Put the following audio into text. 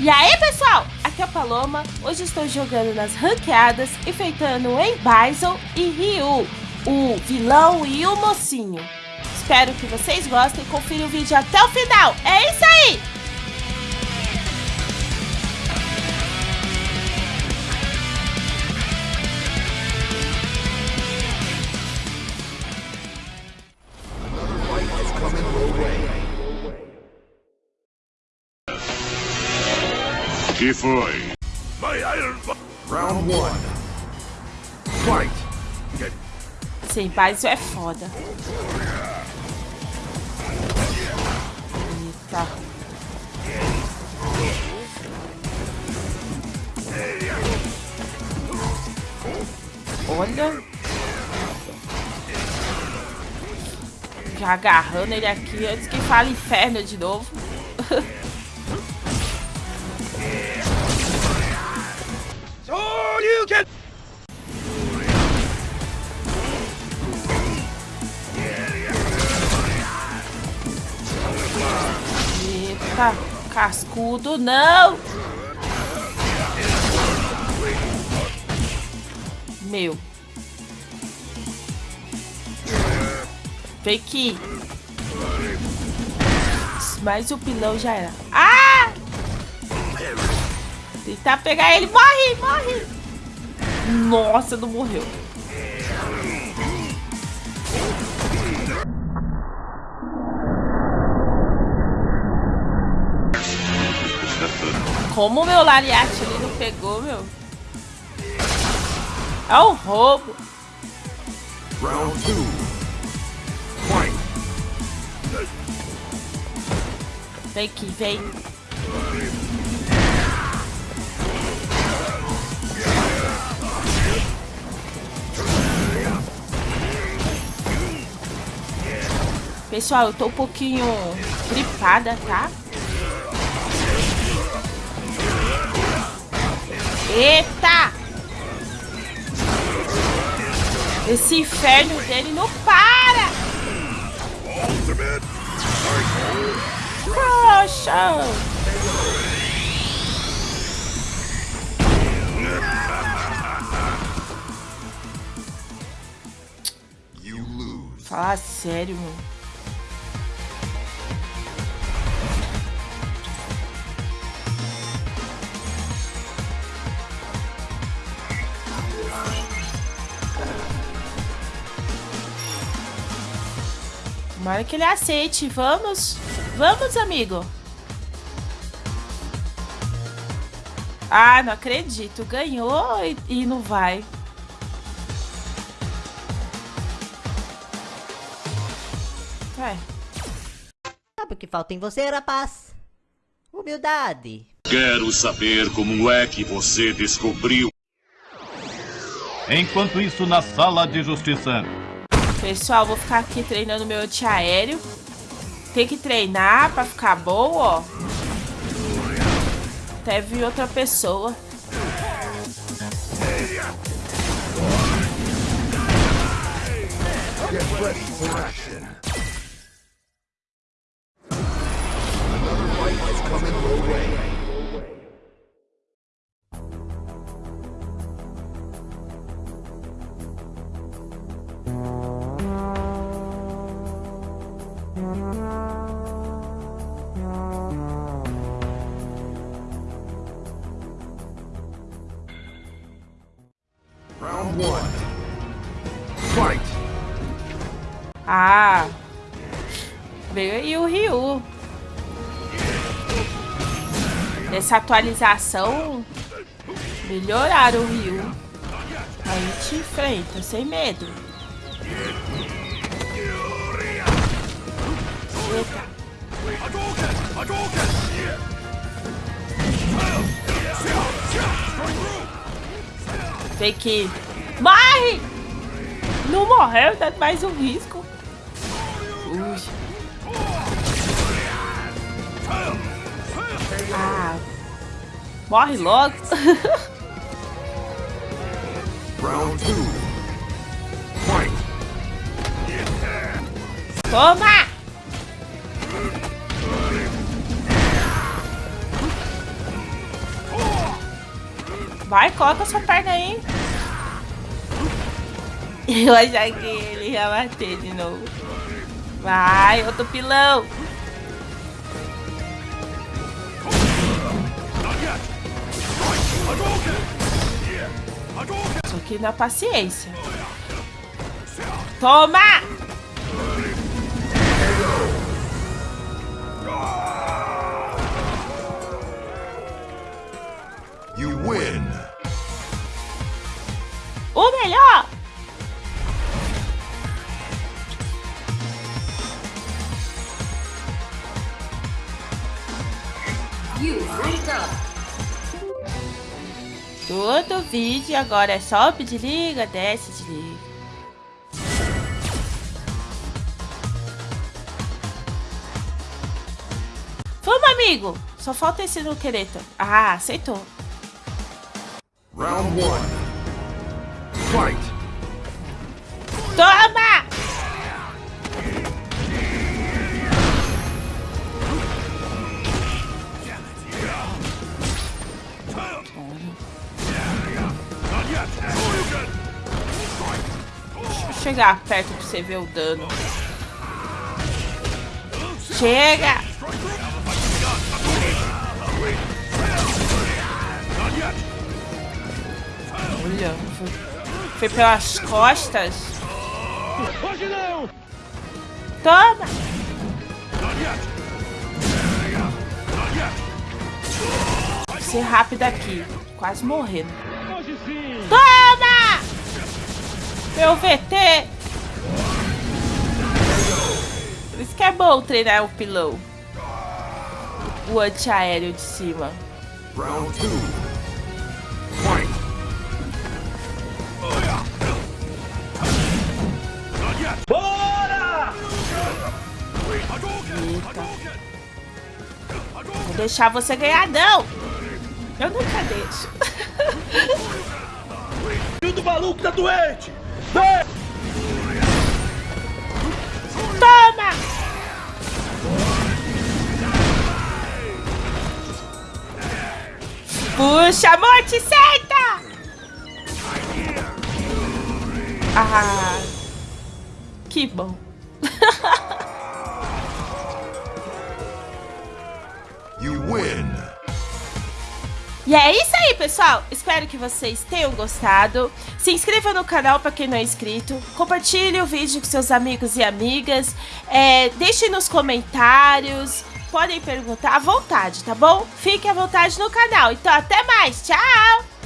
E aí pessoal, aqui é a Paloma, hoje estou jogando nas ranqueadas, enfeitando em Bison e Ryu, o vilão e o mocinho. Espero que vocês gostem confiram o vídeo até o final, é isso aí! Que foi? Round one. Fight. Sem paz é foda. Eita. Olha. Já agarrando ele aqui antes que fale inferno de novo. Eita, cascudo, não! Meu. Aqui. Mas o pilão já era. Ah! Tentar pegar ele. Morre, morre. Nossa, não morreu. Como o meu lariate ali não pegou, meu? É um roubo. Round two. Vem aqui, vem. Pessoal, eu tô um pouquinho gripada, tá? Eita! Esse inferno dele não para! Poxa! You lose. Falar sério, mano. Tomara que ele aceite. Vamos. Vamos, amigo. Ah, não acredito. Ganhou e, e não vai. É. Sabe o que falta em você, rapaz? Humildade. Quero saber como é que você descobriu. Enquanto isso, na sala de justiça. Pessoal, vou ficar aqui treinando meu antiaéreo. Tem que treinar pra ficar bom, ó. Teve outra pessoa. Get ready for action. Ah. Veio aí o Ryu. Nessa atualização, melhoraram o Ryu. A gente enfrenta, sem medo. Eita. Tem que... Morre! Não morreu, dá mais um risco. Ui. Ah. Morre logo. Round two. Toma! Vai, coloca sua perna aí. Eu achei que ele ia bater de novo. Vai, outro pilão. Isso aqui na paciência. Toma! You win. O melhor! Todo vídeo agora é só desliga, desce, desliga. Vamos, amigo! Só falta esse no quereto. Ah, aceitou. Round one. Fight. Toma! Deixa eu chegar perto pra você ver o dano. Chega! Olha, foi, pelas costas. Hoje não! Toma! Ser rápido aqui. Quase morrendo. Toma! Meu VT! Por isso que é bom treinar o pilão. O antiaéreo de cima. Round Vou deixar você ganhar, não! Eu nunca deixo. do maluco tá doente! Toma! Puxa, morte, senta! Ah, que bom. You win. E é isso aí, pessoal. Espero que vocês tenham gostado. Se inscreva no canal para quem não é inscrito. Compartilhe o vídeo com seus amigos e amigas. É, deixe nos comentários. Podem perguntar à vontade, tá bom? Fique à vontade no canal. Então, até mais. Tchau!